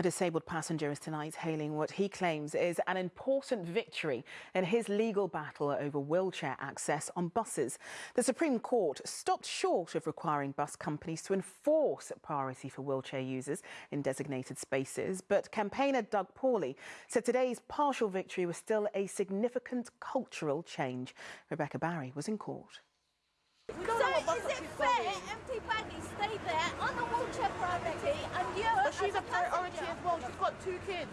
A disabled passenger is tonight hailing what he claims is an important victory in his legal battle over wheelchair access on buses. The Supreme Court stopped short of requiring bus companies to enforce priority for wheelchair users in designated spaces, but campaigner Doug Paulley said today's partial victory was still a significant cultural change. Rebecca Barry was in court. So is it fair empty baggies stay there on the wheelchair priority she's a priority as well. She's got two kids.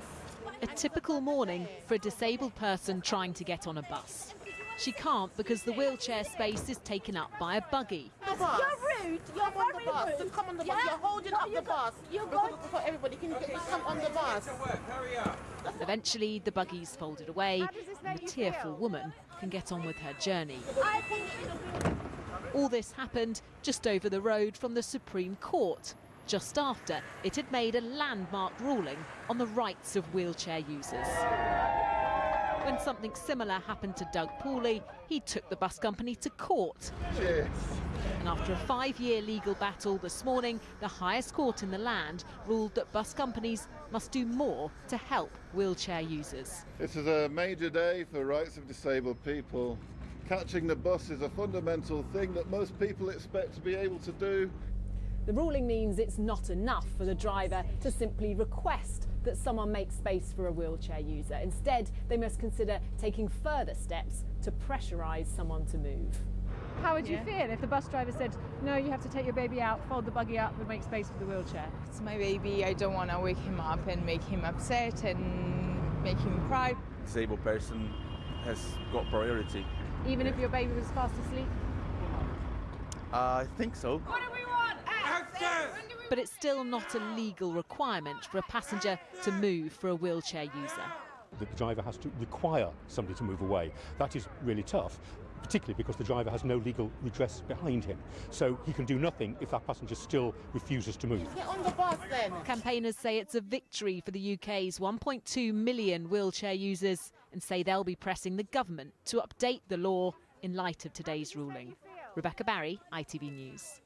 A typical morning for a disabled person trying to get on a bus. She can't because the wheelchair space is taken up by a buggy. Bus. You're rude. You're Come on the bus. rude. Just come on the bus. Yeah? You're holding No, up you the go- bus. You Because go. for everybody, can you just come on the bus? Eventually, the buggy's folded away and the tearful woman can get on with her journey. I think All this happened just over the road from the Supreme Court, just after it had made a landmark ruling on the rights of wheelchair users. When something similar happened to Doug Paulley, he took the bus company to court. And after a five-year legal battle this morning, the highest court in the land ruled that bus companies must do more to help wheelchair users. This is a major day for rights of disabled people. Catching the bus is a fundamental thing that most people expect to be able to do. The ruling means it's not enough for the driver to simply request that someone make space for a wheelchair user. Instead, they must consider taking further steps to pressurise someone to move. How would you feel if the bus driver said, no, you have to take your baby out, fold the buggy up and make space for the wheelchair? It's my baby. I don't want to wake him up and make him upset and make him cry. disabled person has got priority. Even if your baby was fast asleep? Uh, I think so. But it's still not a legal requirement for a passenger to move for a wheelchair user. The driver has to require somebody to move away. That is really tough, particularly because the driver has no legal redress behind him. So he can do nothing if that passenger still refuses to move. Get on the bus then. Campaigners say it's a victory for the UK's 1.2 million wheelchair users and say they'll be pressing the government to update the law in light of today's ruling. Rebecca Barry, ITV News.